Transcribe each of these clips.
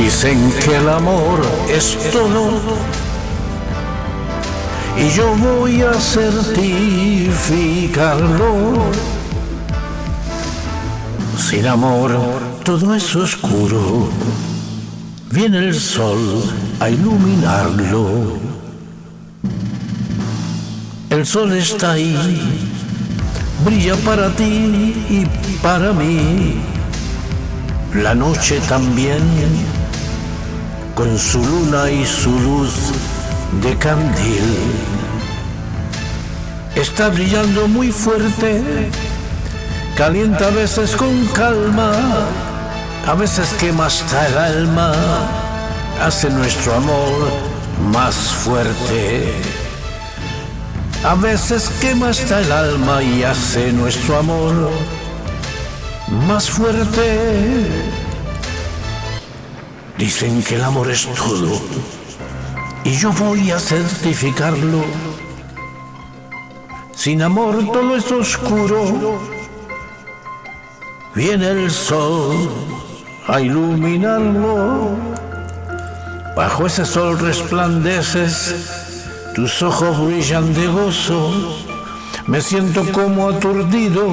Dicen que el amor es todo y yo voy a certificarlo. Sin amor todo es oscuro, viene el sol a iluminarlo. El sol está ahí, brilla para ti y para mí. La noche también, con su luna y su luz de candil. Está brillando muy fuerte, calienta a veces con calma, a veces quema hasta el alma, hace nuestro amor más fuerte. A veces quema hasta el alma y hace nuestro amor más fuerte. Dicen que el amor es todo y yo voy a certificarlo. Sin amor todo es oscuro. Viene el sol a iluminarlo. Bajo ese sol resplandeces, tus ojos brillan de gozo. Me siento como aturdido,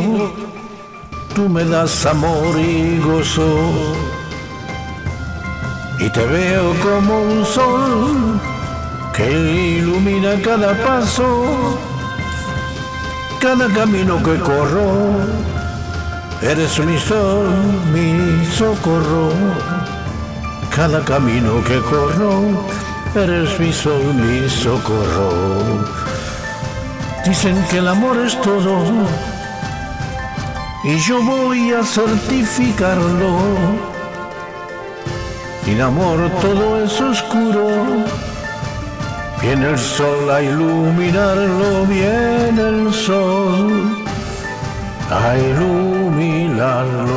tú me das amor y gozo. Y te veo como un sol que ilumina cada paso, cada camino que corro. Eres mi sol, mi socorro. Cada camino que corro, eres mi sol, mi socorro. Dicen que el amor es todo y yo voy a certificarlo. Sin amor todo es oscuro Viene el sol a iluminarlo, viene el sol a iluminarlo.